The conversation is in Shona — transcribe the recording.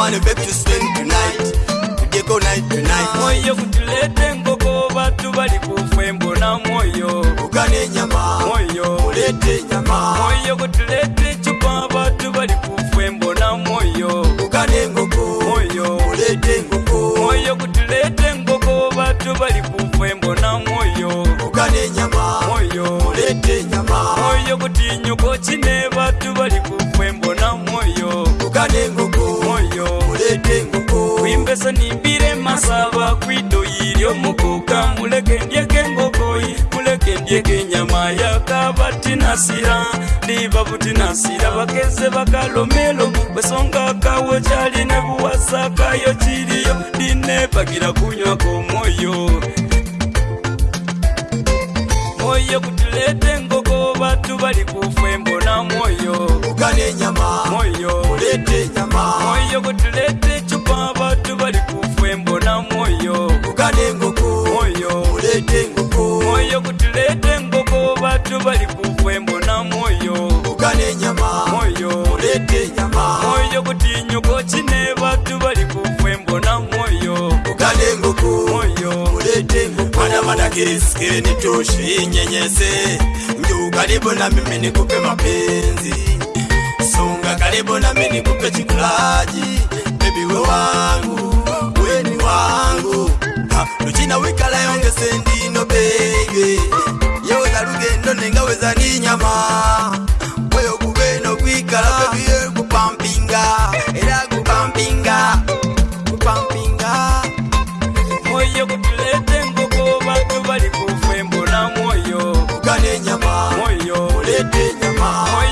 abantu bekutusenunitmoyo kutulete ngoko batu bali kufembona moyo ukanenyamamoyo ulete nyama moyo kutulete chupa batu bali kufembona moyo ukane ngoko moyo ulete ngoko moyo kutulete ngoko batu bali kufembona moyo ukane nyama moyo ulete nyama moyo kutinyuko chine batu bali kufembona ngese nimbire masaba kwido yiryo mukuka muleke ndyeke ngogoyi muleke ndyeke nyama yakabatinasira ndibabutinasira bakeze bakalomelo besonga kawo cali ne buwasa kayo ciriyo ndine bagira kunywa ko moyo moyo kutilete ngogo batu bali kufembo nyokoti ne vatu vali kufwembo na mwoyo ukade nguku mwoyo ulete mwana mwana kiriske ni toshi nyenyese ndu karibu na mimi ni kupe mapenzi songa karibu na mimi ni kupe chikulaji baby we wangu we ni wangu luchina wikala yonge sendino baby yewe na lugendo nengaweza ni nyama